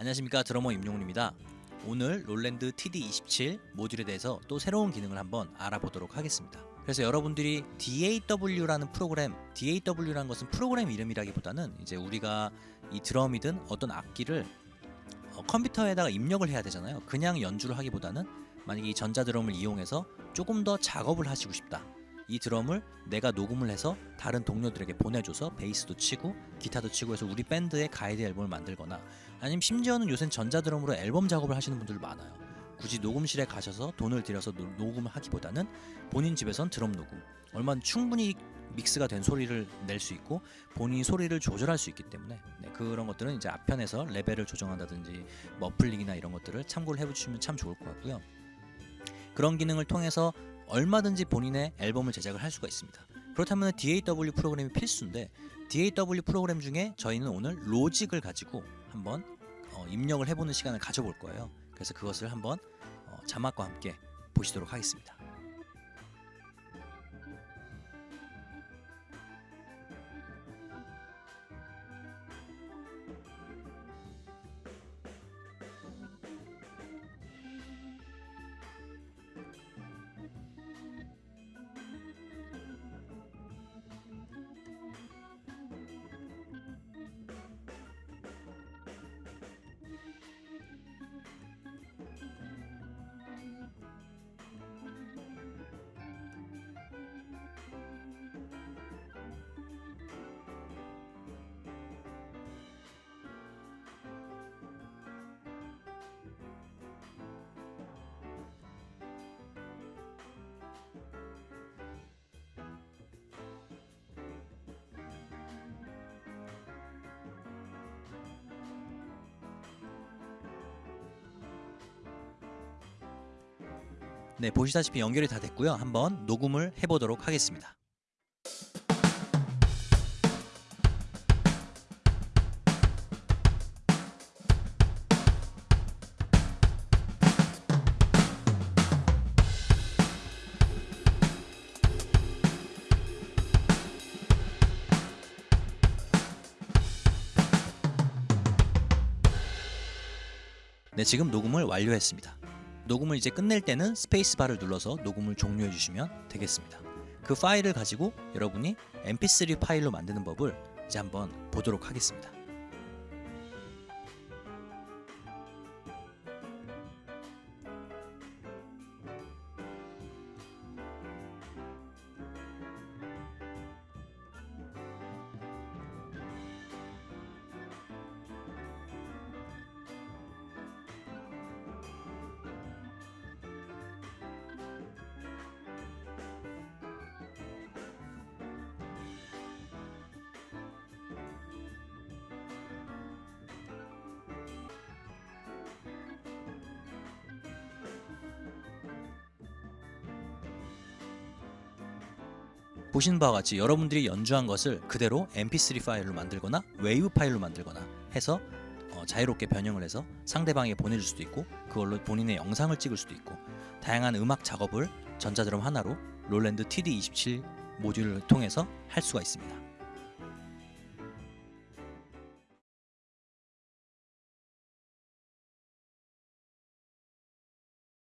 안녕하십니까 드러머 임용훈입니다. 오늘 롤랜드 TD27 모듈에 대해서 또 새로운 기능을 한번 알아보도록 하겠습니다. 그래서 여러분들이 DAW라는 프로그램, DAW라는 것은 프로그램 이름이라기보다는 이제 우리가 이 드럼이든 어떤 악기를 어, 컴퓨터에다가 입력을 해야 되잖아요. 그냥 연주를 하기보다는 만약에 이 전자 드럼을 이용해서 조금 더 작업을 하시고 싶다. 이 드럼을 내가 녹음을 해서 다른 동료들에게 보내줘서 베이스도 치고 기타도 치고 해서 우리 밴드의 가이드 앨범을 만들거나 아니면 심지어는 요새는 전자 드럼으로 앨범 작업을 하시는 분들 많아요. 굳이 녹음실에 가셔서 돈을 들여서 노- 녹음을 하기보다는 본인 집에선 드럼 녹음 얼마나 충분히 믹스가 된 소리를 낼 수 있고 본인이 소리를 조절할 수 있기 때문에 네, 그런 것들은 이제 앞편에서 레벨을 조정한다든지 muffling이나 이런 것들을 참고를 해보시면 참 좋을 것 같고요. 그런 기능을 통해서 얼마든지 본인의 앨범을 제작을 할 수가 있습니다. 그렇다면 DAW 프로그램이 필수인데 DAW 프로그램 중에 저희는 오늘 로직을 가지고 한번 어, 입력을 해보는 시간을 가져볼 거예요. 그래서 그것을 한번 어, 자막과 함께 보시도록 하겠습니다. 네, 보시다시피 연결이 다 됐고요. 한번 녹음을 해보도록 하겠습니다. 네, 지금 녹음을 완료했습니다. 녹음을 이제 끝낼 때는 스페이스바를 눌러서 녹음을 종료해 주시면 되겠습니다. 그 파일을 가지고 여러분이 mp3 파일로 만드는 법을 이제 한번 보도록 하겠습니다. 보시는 바와 같이 여러분들이 연주한 것을 그대로 mp3 파일로 만들거나 웨이브 파일로 만들거나 해서 어, 자유롭게 변형을 해서 상대방에게 보내줄 수도 있고 그걸로 본인의 영상을 찍을 수도 있고 다양한 음악 작업을 전자드럼 하나로 롤랜드 TD27 모듈을 통해서 할 수가 있습니다.